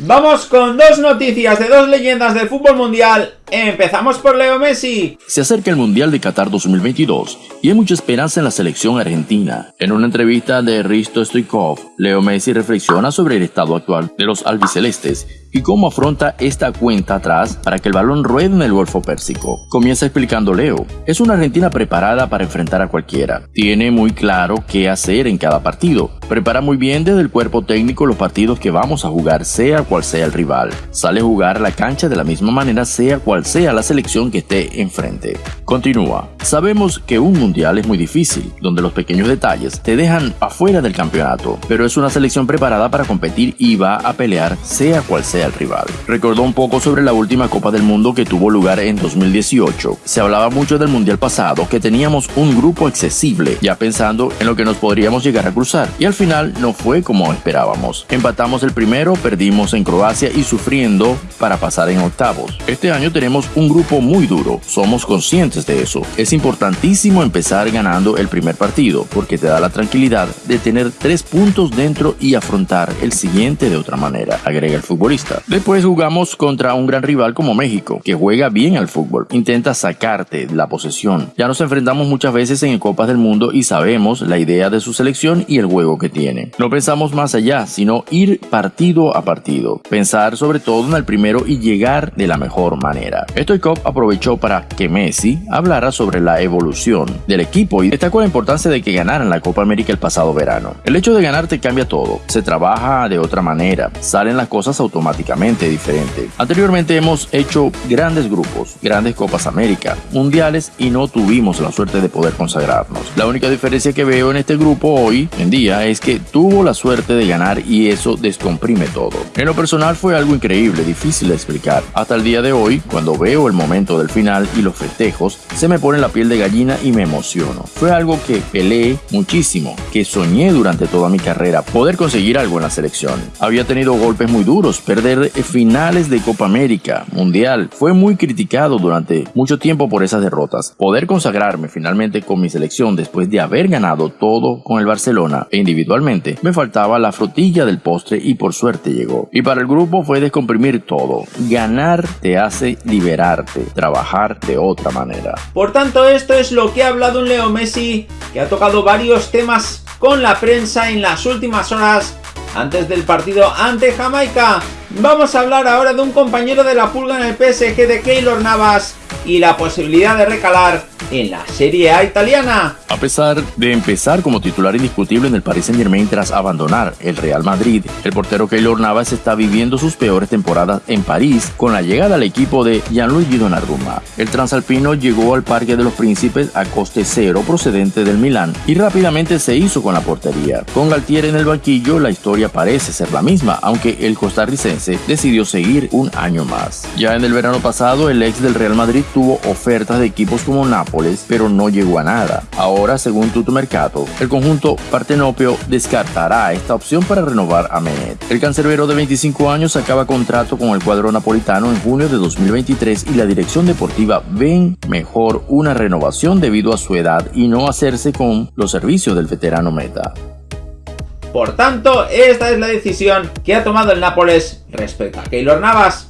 Vamos con dos noticias de dos leyendas del fútbol mundial. Empezamos por Leo Messi. Se acerca el Mundial de Qatar 2022 y hay mucha esperanza en la selección argentina. En una entrevista de Risto Stoikov, Leo Messi reflexiona sobre el estado actual de los albicelestes y cómo afronta esta cuenta atrás para que el balón ruede en el Golfo Pérsico. Comienza explicando Leo, es una Argentina preparada para enfrentar a cualquiera. Tiene muy claro qué hacer en cada partido. Prepara muy bien desde el cuerpo técnico los partidos que vamos a jugar, sea cual sea el rival. Sale a jugar la cancha de la misma manera, sea cual sea la selección que esté enfrente. Continúa. Sabemos que un mundial es muy difícil, donde los pequeños detalles te dejan afuera del campeonato, pero es una selección preparada para competir y va a pelear sea cual sea el rival. Recordó un poco sobre la última Copa del Mundo que tuvo lugar en 2018. Se hablaba mucho del mundial pasado, que teníamos un grupo accesible, ya pensando en lo que nos podríamos llegar a cruzar, y al final no fue como esperábamos. Empatamos el primero, perdimos en Croacia y sufriendo para pasar en octavos. Este año tenemos un grupo muy duro, somos conscientes de eso. Es importantísimo empezar ganando el primer partido, porque te da la tranquilidad de tener tres puntos dentro y afrontar el siguiente de otra manera, agrega el futbolista. Después jugamos contra un gran rival como México, que juega bien al fútbol, intenta sacarte la posesión. Ya nos enfrentamos muchas veces en Copas del Mundo y sabemos la idea de su selección y el juego que tiene. No pensamos más allá, sino ir partido a partido, pensar sobre todo en el primero y llegar de la mejor manera. Stoikov aprovechó para que Messi hablara sobre la evolución del equipo y destacó la importancia de que ganaran la Copa América el pasado verano. El hecho de ganar te cambia todo, se trabaja de otra manera, salen las cosas automáticamente diferente. Anteriormente hemos hecho grandes grupos, grandes Copas América, mundiales y no tuvimos la suerte de poder consagrarnos. La única diferencia que veo en este grupo hoy en día es que tuvo la suerte de ganar y eso descomprime todo. En lo personal fue algo increíble, difícil de explicar. Hasta el día de hoy, cuando veo el momento del final y los festejos, se me pone la piel de gallina y me emociono. Fue algo que peleé muchísimo, que soñé durante toda mi carrera, poder conseguir algo en la selección. Había tenido golpes muy duros, perder finales de Copa América, Mundial, fue muy criticado durante mucho tiempo por esas derrotas. Poder consagrarme finalmente con mi selección después de haber ganado todo con el Barcelona e individualmente, me faltaba la frutilla del postre y por suerte llegó. Y para el grupo fue descomprimir todo. Ganar te hace liberarte, trabajar de otra manera. Por tanto, esto es lo que ha hablado un Leo Messi, que ha tocado varios temas con la prensa en las últimas horas antes del partido ante Jamaica. Vamos a hablar ahora de un compañero de la pulga en el PSG de Keylor Navas y la posibilidad de recalar en la Serie A italiana. A pesar de empezar como titular indiscutible en el Paris Saint Germain tras abandonar el Real Madrid, el portero Keylor Navas está viviendo sus peores temporadas en París con la llegada al equipo de Gianluigi Donnarumma. El transalpino llegó al Parque de los Príncipes a coste cero procedente del Milán y rápidamente se hizo con la portería. Con Galtier en el banquillo la historia parece ser la misma, aunque el costarricense decidió seguir un año más. Ya en el verano pasado el ex del Real Madrid tuvo ofertas de equipos como Nápoles, pero no llegó a nada. Ahora, según Tuto Mercato, el conjunto partenopeo descartará esta opción para renovar a Menet. El cancerbero de 25 años acaba contrato con el cuadro napolitano en junio de 2023 y la dirección deportiva ven mejor una renovación debido a su edad y no hacerse con los servicios del veterano Meta. Por tanto, esta es la decisión que ha tomado el Nápoles respecto a Keylor Navas.